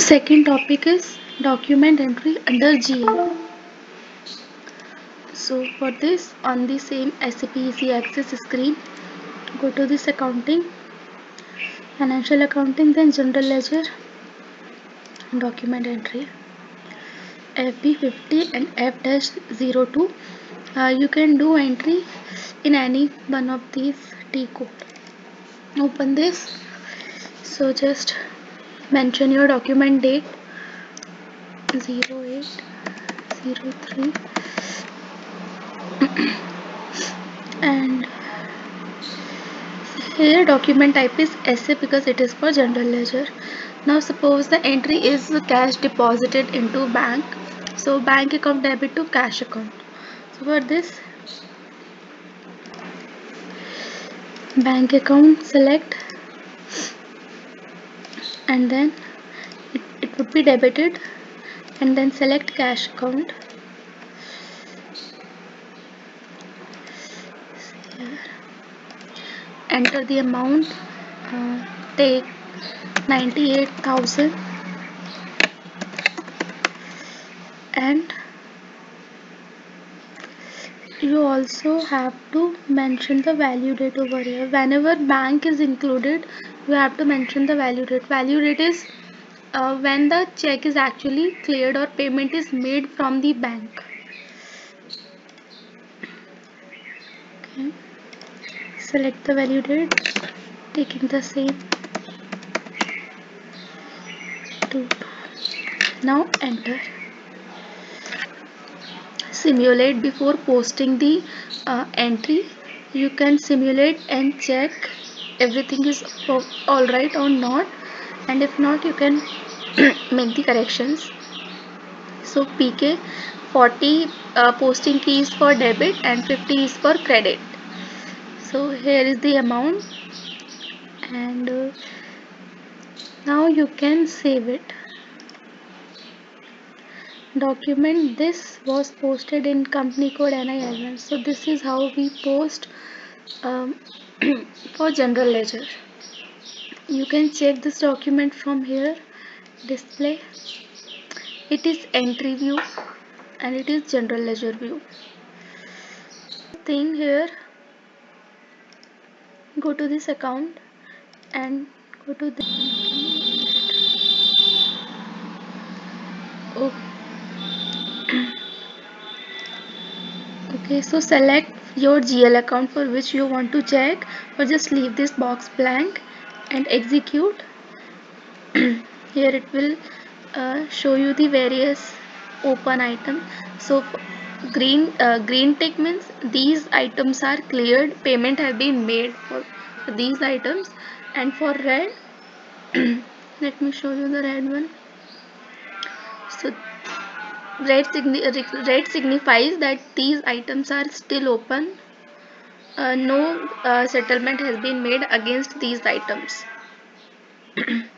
second topic is document entry under GL so for this on the same SAP Easy Access screen go to this accounting financial accounting then general ledger document entry. FB50 and F-02 uh, you can do entry in any one of these T code. Open this. So just mention your document date 0803 and here document type is SA because it is for general ledger. Now suppose the entry is cash deposited into bank. So bank account debit to cash account. So for this bank account select and then it, it would be debited and then select cash account. Enter the amount uh, take 98,000 and you also have to mention the value date over here. Whenever bank is included you have to mention the value date. Value date is uh, when the check is actually cleared or payment is made from the bank. Okay. Select the value date taking the same to now enter simulate before posting the uh, entry. You can simulate and check everything is all right or not. And if not you can make the corrections. So pk 40 uh, posting key is for debit and 50 is for credit. So here is the amount. And uh, now you can save it document this was posted in company code NIL1 so this is how we post um, for general ledger. You can check this document from here display. It is entry view and it is general ledger view. Thing here go to this account and go to the okay so select your GL account for which you want to check or just leave this box blank and execute. Here it will uh, show you the various open item. So green uh, green tick means these items are cleared payment have been made for, for these items. And for red let me show you the red one. So red, signi red signifies that these items are still open. Uh, no uh, settlement has been made against these items